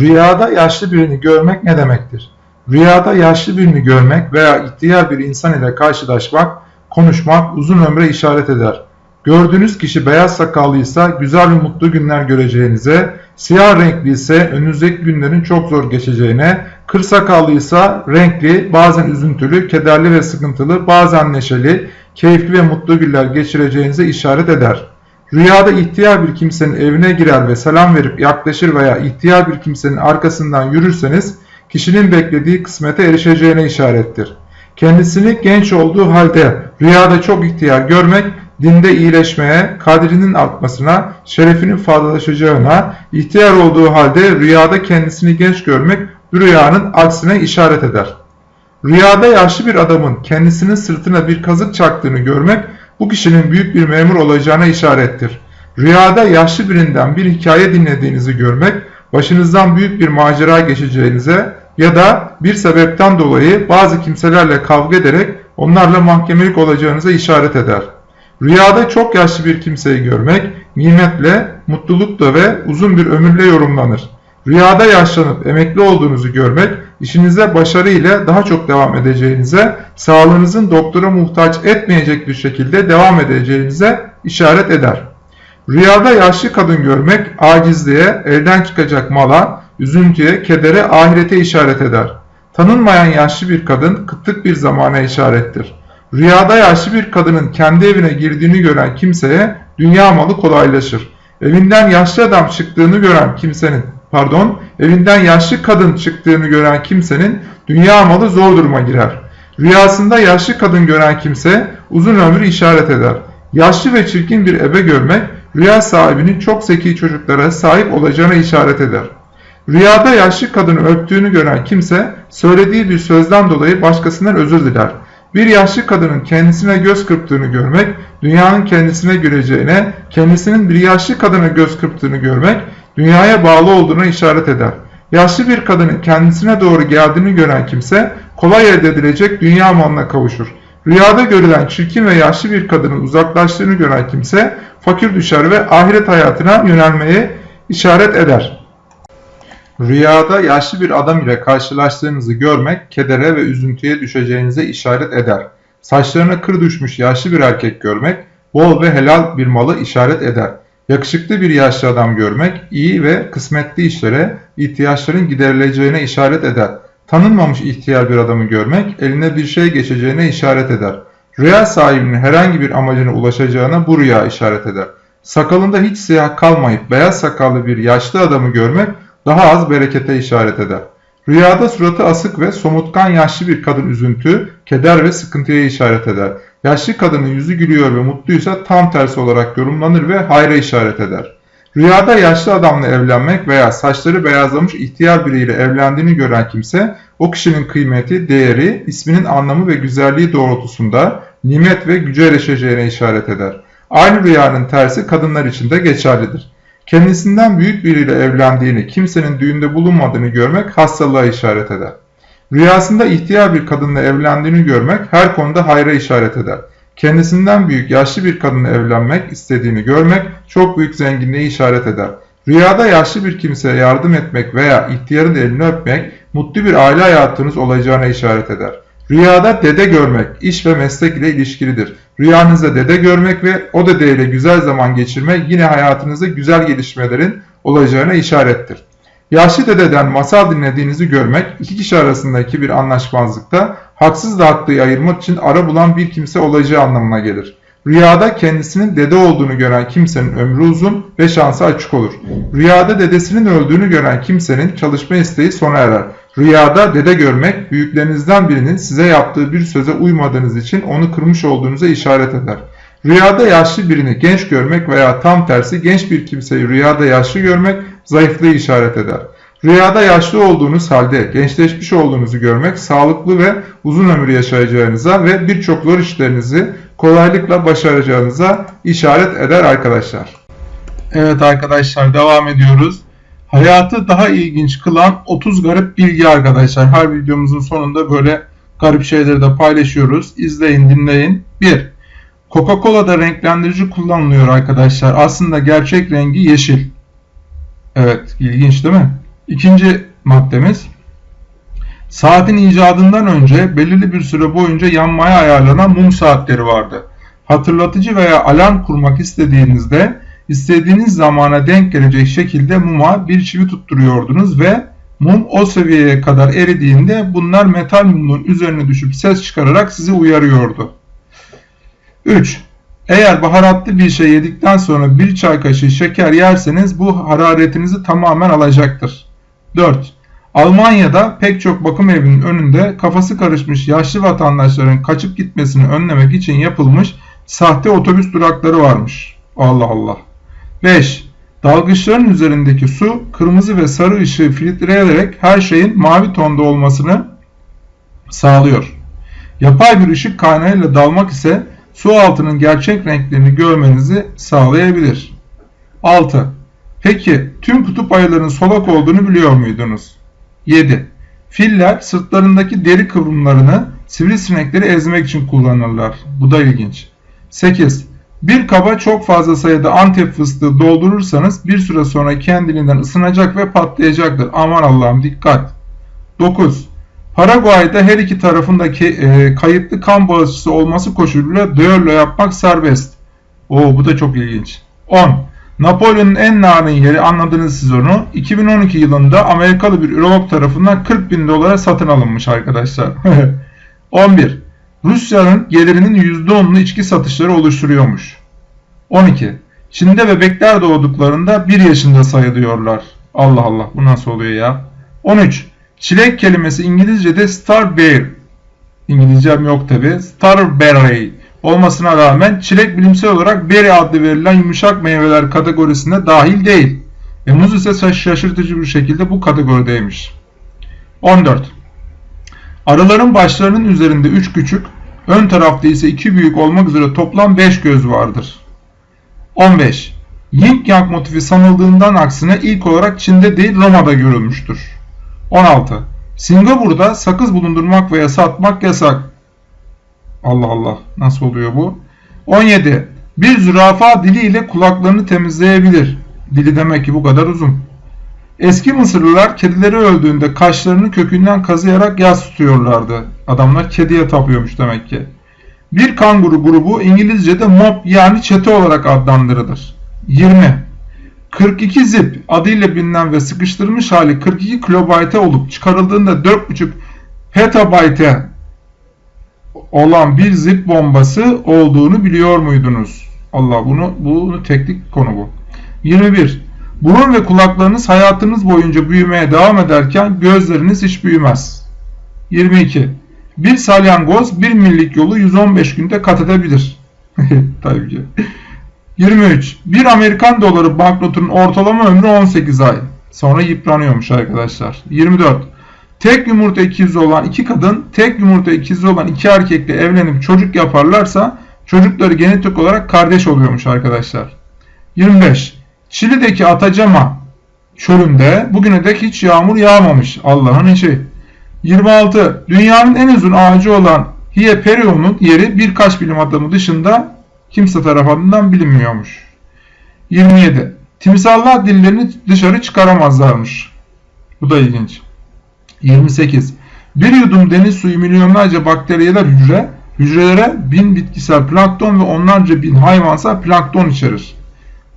Rüyada yaşlı birini görmek ne demektir? Rüyada yaşlı birini görmek veya ihtiyar bir insan ile karşılaşmak, konuşmak uzun ömre işaret eder. Gördüğünüz kişi beyaz sakallıysa güzel ve mutlu günler göreceğinize, siyah renkli ise önünüzdeki günlerin çok zor geçeceğine, kır sakallıysa renkli, bazen üzüntülü, kederli ve sıkıntılı, bazen neşeli, keyifli ve mutlu günler geçireceğinize işaret eder. Rüyada ihtiyar bir kimsenin evine girer ve selam verip yaklaşır veya ihtiyar bir kimsenin arkasından yürürseniz kişinin beklediği kısmete erişeceğine işarettir. Kendisini genç olduğu halde rüyada çok ihtiyar görmek dinde iyileşmeye, kadrinin artmasına, şerefinin fazlalaşacağına, ihtiyar olduğu halde rüyada kendisini genç görmek rüyanın aksine işaret eder. Rüyada yaşlı bir adamın kendisinin sırtına bir kazık çaktığını görmek bu kişinin büyük bir memur olacağına işarettir. Rüyada yaşlı birinden bir hikaye dinlediğinizi görmek, başınızdan büyük bir macera geçeceğinize ya da bir sebepten dolayı bazı kimselerle kavga ederek onlarla mahkemelik olacağınıza işaret eder. Rüyada çok yaşlı bir kimseyi görmek, nimetle, mutlulukla ve uzun bir ömürle yorumlanır. Rüyada yaşlanıp emekli olduğunuzu görmek, işinize başarı ile daha çok devam edeceğinize, sağlığınızın doktora muhtaç etmeyecek bir şekilde devam edeceğinize işaret eder. Rüyada yaşlı kadın görmek, acizliğe, elden çıkacak mala, üzüntüye, kedere, ahirete işaret eder. Tanınmayan yaşlı bir kadın kıtlık bir zamana işarettir. Rüyada yaşlı bir kadının kendi evine girdiğini gören kimseye dünya malı kolaylaşır. Evinden yaşlı adam çıktığını gören kimsenin, pardon, evinden yaşlı kadın çıktığını gören kimsenin dünya malı zor duruma girer. Rüyasında yaşlı kadın gören kimse uzun ömrü işaret eder. Yaşlı ve çirkin bir ebe görmek rüya sahibinin çok zeki çocuklara sahip olacağına işaret eder. Rüyada yaşlı kadını öptüğünü gören kimse söylediği bir sözden dolayı başkasından özür diler. Bir yaşlı kadının kendisine göz kırptığını görmek, dünyanın kendisine göreceğine, kendisinin bir yaşlı kadına göz kırptığını görmek, dünyaya bağlı olduğuna işaret eder. Yaşlı bir kadının kendisine doğru geldiğini gören kimse, kolay elde edilecek dünya malına kavuşur. Rüyada görülen çirkin ve yaşlı bir kadının uzaklaştığını gören kimse, fakir düşer ve ahiret hayatına yönelmeye işaret eder. Rüyada yaşlı bir adam ile karşılaştığınızı görmek, kedere ve üzüntüye düşeceğinize işaret eder. Saçlarına kır düşmüş yaşlı bir erkek görmek, bol ve helal bir malı işaret eder. Yakışıklı bir yaşlı adam görmek, iyi ve kısmetli işlere, ihtiyaçların giderileceğine işaret eder. Tanınmamış ihtiyar bir adamı görmek, eline bir şey geçeceğine işaret eder. Rüya sahibinin herhangi bir amacına ulaşacağına bu rüya işaret eder. Sakalında hiç siyah kalmayıp beyaz sakallı bir yaşlı adamı görmek, daha az berekete işaret eder. Rüyada suratı asık ve somutkan yaşlı bir kadın üzüntü, keder ve sıkıntıya işaret eder. Yaşlı kadının yüzü gülüyor ve mutluysa tam tersi olarak yorumlanır ve hayra işaret eder. Rüyada yaşlı adamla evlenmek veya saçları beyazlamış ihtiyar biriyle evlendiğini gören kimse, o kişinin kıymeti, değeri, isminin anlamı ve güzelliği doğrultusunda nimet ve güce erişeceğine işaret eder. Aynı rüyanın tersi kadınlar için de geçerlidir. Kendisinden büyük biriyle evlendiğini, kimsenin düğünde bulunmadığını görmek hastalığa işaret eder. Rüyasında ihtiyar bir kadınla evlendiğini görmek her konuda hayra işaret eder. Kendisinden büyük yaşlı bir kadınla evlenmek istediğini görmek çok büyük zenginliği işaret eder. Rüyada yaşlı bir kimseye yardım etmek veya ihtiyarın elini öpmek mutlu bir aile hayatınız olacağına işaret eder. Rüyada dede görmek iş ve meslek ile ilişkilidir. Rüyanızda dede görmek ve o dede ile güzel zaman geçirmek yine hayatınızda güzel gelişmelerin olacağına işarettir. Yaşlı dededen masal dinlediğinizi görmek iki kişi arasındaki bir anlaşmazlıkta haksız da haklıyı ayırmak için ara bulan bir kimse olacağı anlamına gelir. Rüyada kendisinin dede olduğunu gören kimsenin ömrü uzun ve şansı açık olur. Rüyada dedesinin öldüğünü gören kimsenin çalışma isteği sona erer. Rüyada dede görmek, büyüklerinizden birinin size yaptığı bir söze uymadığınız için onu kırmış olduğunuza işaret eder. Rüyada yaşlı birini genç görmek veya tam tersi genç bir kimseyi rüyada yaşlı görmek zayıflığı işaret eder. Rüyada yaşlı olduğunuz halde gençleşmiş olduğunuzu görmek sağlıklı ve uzun ömür yaşayacağınıza ve birçok zor işlerinizi kolaylıkla başaracağınıza işaret eder arkadaşlar. Evet arkadaşlar devam ediyoruz. Hayatı daha ilginç kılan 30 garip bilgi arkadaşlar. Her videomuzun sonunda böyle garip şeyleri de paylaşıyoruz. İzleyin dinleyin. 1. Coca-Cola'da renklendirici kullanılıyor arkadaşlar. Aslında gerçek rengi yeşil. Evet ilginç değil mi? İkinci maddemiz Saatin icadından önce belirli bir süre boyunca yanmaya ayarlanan mum saatleri vardı. Hatırlatıcı veya alarm kurmak istediğinizde istediğiniz zamana denk gelecek şekilde muma bir çivi tutturuyordunuz ve mum o seviyeye kadar eridiğinde bunlar metal mumun üzerine düşüp ses çıkararak sizi uyarıyordu. 3. Eğer baharatlı bir şey yedikten sonra bir çay kaşığı şeker yerseniz bu hararetinizi tamamen alacaktır. 4. Almanya'da pek çok bakım evinin önünde kafası karışmış yaşlı vatandaşların kaçıp gitmesini önlemek için yapılmış sahte otobüs durakları varmış. Allah Allah. 5. Dalgıçların üzerindeki su kırmızı ve sarı ışığı filtreleyerek her şeyin mavi tonda olmasını sağlıyor. Yapay bir ışık kaynağıyla dalmak ise su altının gerçek renklerini görmenizi sağlayabilir. 6. Peki tüm kutup ayılarının solak olduğunu biliyor muydunuz? 7. Filler sırtlarındaki deri kıvrımlarını sivrisinekleri ezmek için kullanırlar. Bu da ilginç. 8. Bir kaba çok fazla sayıda antep fıstığı doldurursanız bir süre sonra kendiliğinden ısınacak ve patlayacaktır. Aman Allah'ım dikkat. 9. Paraguay'da her iki tarafındaki e, kayıtlı kan bağışçısı olması koşuluyla düello yapmak serbest. Oo bu da çok ilginç. 10. Napolyon'un en narin yeri anladınız siz onu. 2012 yılında Amerikalı bir ürolog tarafından 40 bin dolara satın alınmış arkadaşlar. 11. Rusya'nın gelirinin %10'unu içki satışları oluşturuyormuş. 12. Çin'de bebekler doğduklarında 1 yaşında sayılıyorlar. Allah Allah bu nasıl oluyor ya? 13. Çilek kelimesi İngilizce'de starberry. İngilizcem yok tabi. Starberry olmasına rağmen çilek bilimsel olarak berry adlı verilen yumuşak meyveler kategorisine dahil değil. Ve muz ise şaşırtıcı bir şekilde bu kategorideymiş. 14. Arıların başlarının üzerinde 3 küçük, ön tarafta ise 2 büyük olmak üzere toplam 5 göz vardır. 15. Yin Yang motifi sanıldığından aksine ilk olarak Çin'de değil Roma'da görülmüştür. 16. Singapur'da sakız bulundurmak veya satmak yasak. Allah Allah nasıl oluyor bu? 17. Bir zürafa diliyle kulaklarını temizleyebilir. Dili demek ki bu kadar uzun. Eski Mısırlılar kedileri öldüğünde kaşlarını kökünden kazıyarak yas tutuyorlardı. Adamlar kediye tapıyormuş demek ki. Bir kanguru grubu İngilizce'de mob yani çete olarak adlandırılır. 20. 42 zip adıyla bilinen ve sıkıştırılmış hali 42 kilobayte olup çıkarıldığında 4.5 petabayte olan bir zip bombası olduğunu biliyor muydunuz? Allah bunu bunu teknik konu bu. 21. Burun ve kulaklarınız hayatınız boyunca büyümeye devam ederken gözleriniz hiç büyümez. 22. Bir salyangoz bir millik yolu 115 günde kat edebilir. Tabii ki. 23. Bir Amerikan doları banknotunun ortalama ömrü 18 ay. Sonra yıpranıyormuş arkadaşlar. 24. Tek yumurta ikizi olan iki kadın, tek yumurta ikizi olan iki erkekle evlenip çocuk yaparlarsa çocukları genetik olarak kardeş oluyormuş arkadaşlar. 25. Çili'deki Atacama çölünde bugüne dek hiç yağmur yağmamış. Allah'ın işi. 26. Dünyanın en uzun ağacı olan Hieperion'un yeri birkaç bilim adamı dışında kimse tarafından bilinmiyormuş. 27. Timsallar dillerini dışarı çıkaramazlarmış. Bu da ilginç. 28. Bir yudum deniz suyu milyonlarca bakteriyeler hücre, hücrelere bin bitkisel plankton ve onlarca bin hayvansal plankton içerir.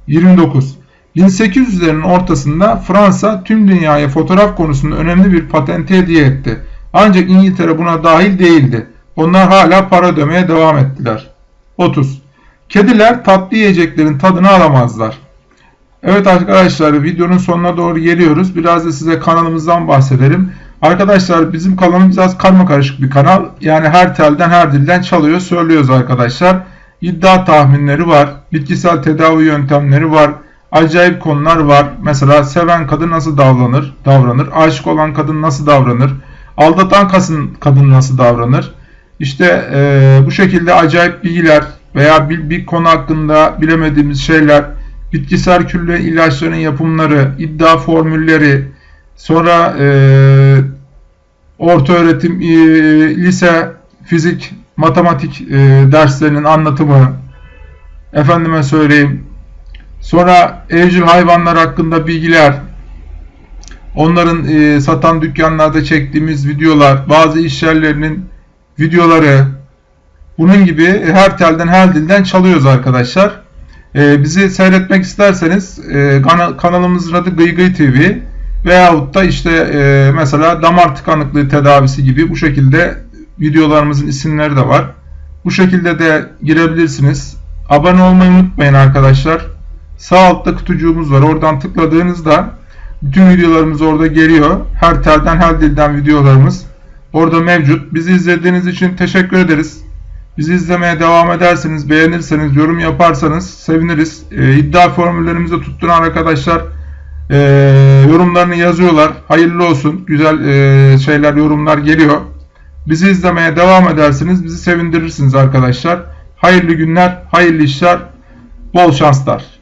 29. 1800'lerin ortasında Fransa tüm dünyaya fotoğraf konusunda önemli bir patente hediye etti. Ancak İngiltere buna dahil değildi. Onlar hala para ödemeye devam ettiler. 30. Kediler tatlı yiyeceklerin tadını alamazlar. Evet arkadaşlar videonun sonuna doğru geliyoruz. Biraz da size kanalımızdan bahsedelim. Arkadaşlar bizim kanalımız biraz karma karışık bir kanal. Yani her telden her dilden çalıyor söylüyoruz arkadaşlar. İddia tahminleri var. Bitkisel tedavi yöntemleri var. Acayip konular var. Mesela seven kadın nasıl davranır? Davranır. Aşık olan kadın nasıl davranır? Aldatan kadın, nasıl davranır? İşte e, bu şekilde acayip bilgiler veya bir, bir konu hakkında bilemediğimiz şeyler, bitkisel külle ilaçların yapımları, iddia formülleri, sonra e, orta öğretim, e, lise, fizik, matematik e, derslerinin anlatımı, efendime söyleyeyim, sonra evcil hayvanlar hakkında bilgiler, onların e, satan dükkanlarda çektiğimiz videolar, bazı iş yerlerinin videoları, bunun gibi her telden her dilden çalıyoruz arkadaşlar. E, bizi seyretmek isterseniz e, kana- kanalımızın adı Gıy Gıy TV veyahut da işte e, mesela damar tıkanıklığı tedavisi gibi bu şekilde videolarımızın isimleri de var. Bu şekilde de girebilirsiniz. Abone olmayı unutmayın arkadaşlar. Sağ altta kutucuğumuz var. Oradan tıkladığınızda bütün videolarımız orada geliyor. Her telden her dilden videolarımız orada mevcut. Bizi izlediğiniz için teşekkür ederiz. Bizi izlemeye devam ederseniz, beğenirseniz, yorum yaparsanız seviniriz. Ee, iddia formüllerimizi tutturan arkadaşlar e, yorumlarını yazıyorlar. Hayırlı olsun. Güzel e, şeyler, yorumlar geliyor. Bizi izlemeye devam ederseniz bizi sevindirirsiniz arkadaşlar. Hayırlı günler, hayırlı işler, bol şanslar.